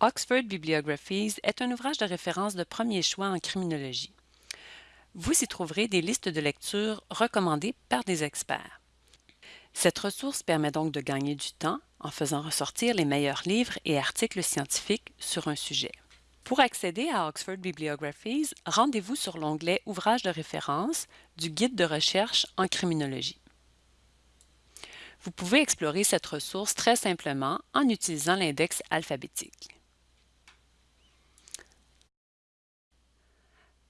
Oxford Bibliographies est un ouvrage de référence de premier choix en criminologie. Vous y trouverez des listes de lectures recommandées par des experts. Cette ressource permet donc de gagner du temps en faisant ressortir les meilleurs livres et articles scientifiques sur un sujet. Pour accéder à Oxford Bibliographies, rendez-vous sur l'onglet Ouvrages de référence du Guide de recherche en criminologie. Vous pouvez explorer cette ressource très simplement en utilisant l'index alphabétique.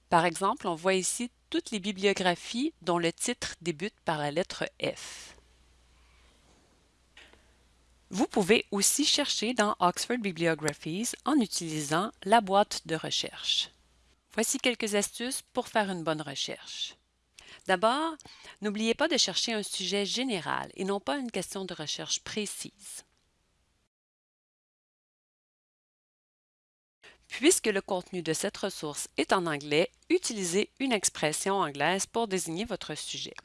Par exemple, on voit ici toutes les bibliographies dont le titre débute par la lettre F. Vous pouvez aussi chercher dans Oxford Bibliographies en utilisant la boîte de recherche. Voici quelques astuces pour faire une bonne recherche. D'abord, n'oubliez pas de chercher un sujet général et non pas une question de recherche précise. Puisque le contenu de cette ressource est en anglais, utilisez une expression anglaise pour désigner votre sujet.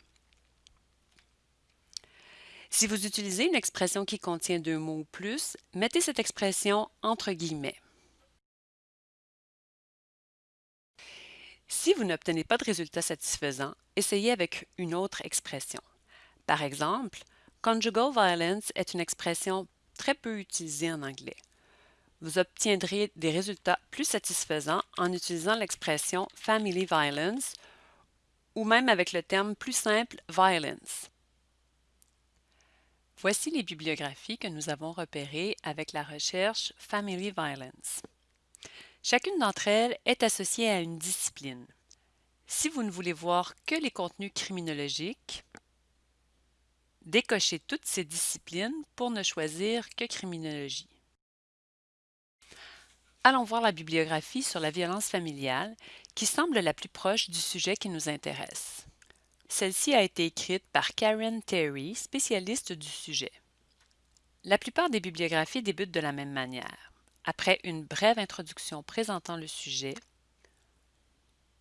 Si vous utilisez une expression qui contient deux mots ou plus, mettez cette expression entre guillemets. Si vous n'obtenez pas de résultat satisfaisant, essayez avec une autre expression. Par exemple, conjugal violence est une expression très peu utilisée en anglais vous obtiendrez des résultats plus satisfaisants en utilisant l'expression Family Violence ou même avec le terme plus simple Violence. Voici les bibliographies que nous avons repérées avec la recherche Family Violence. Chacune d'entre elles est associée à une discipline. Si vous ne voulez voir que les contenus criminologiques, décochez toutes ces disciplines pour ne choisir que criminologie. Allons voir la bibliographie sur la violence familiale qui semble la plus proche du sujet qui nous intéresse. Celle-ci a été écrite par Karen Terry, spécialiste du sujet. La plupart des bibliographies débutent de la même manière. Après une brève introduction présentant le sujet,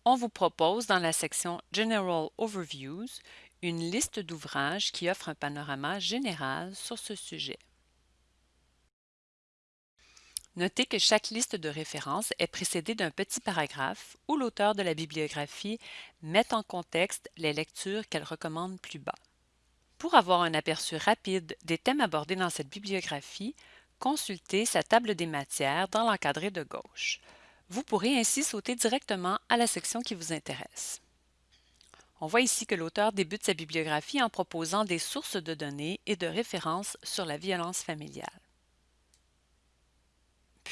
on vous propose dans la section General Overviews une liste d'ouvrages qui offre un panorama général sur ce sujet. Notez que chaque liste de références est précédée d'un petit paragraphe où l'auteur de la bibliographie met en contexte les lectures qu'elle recommande plus bas. Pour avoir un aperçu rapide des thèmes abordés dans cette bibliographie, consultez sa table des matières dans l'encadré de gauche. Vous pourrez ainsi sauter directement à la section qui vous intéresse. On voit ici que l'auteur débute sa bibliographie en proposant des sources de données et de références sur la violence familiale.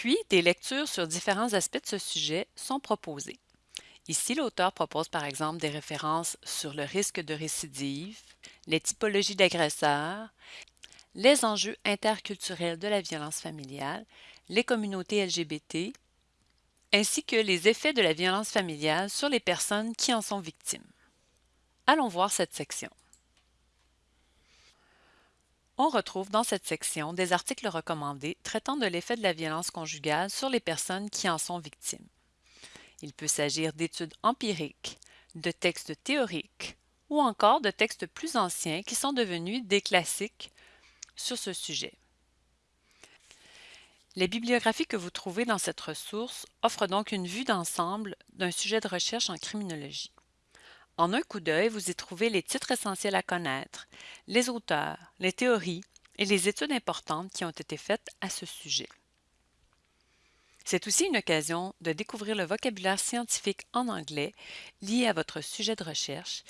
Puis, des lectures sur différents aspects de ce sujet sont proposées. Ici, l'auteur propose par exemple des références sur le risque de récidive, les typologies d'agresseurs, les enjeux interculturels de la violence familiale, les communautés LGBT, ainsi que les effets de la violence familiale sur les personnes qui en sont victimes. Allons voir cette section. On retrouve dans cette section des articles recommandés traitant de l'effet de la violence conjugale sur les personnes qui en sont victimes. Il peut s'agir d'études empiriques, de textes théoriques ou encore de textes plus anciens qui sont devenus des classiques sur ce sujet. Les bibliographies que vous trouvez dans cette ressource offrent donc une vue d'ensemble d'un sujet de recherche en criminologie. En un coup d'œil, vous y trouvez les titres essentiels à connaître, les auteurs, les théories et les études importantes qui ont été faites à ce sujet. C'est aussi une occasion de découvrir le vocabulaire scientifique en anglais lié à votre sujet de recherche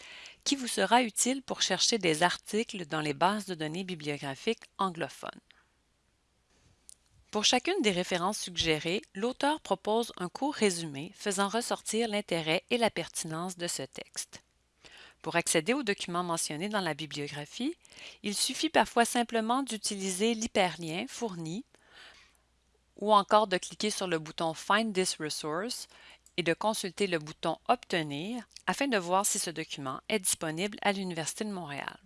qui vous sera utile pour chercher des articles dans les bases de données bibliographiques anglophones. Pour chacune des références suggérées, l'auteur propose un court résumé faisant ressortir l'intérêt et la pertinence de ce texte. Pour accéder aux documents mentionnés dans la bibliographie, il suffit parfois simplement d'utiliser l'hyperlien fourni ou encore de cliquer sur le bouton Find this resource et de consulter le bouton Obtenir afin de voir si ce document est disponible à l'Université de Montréal.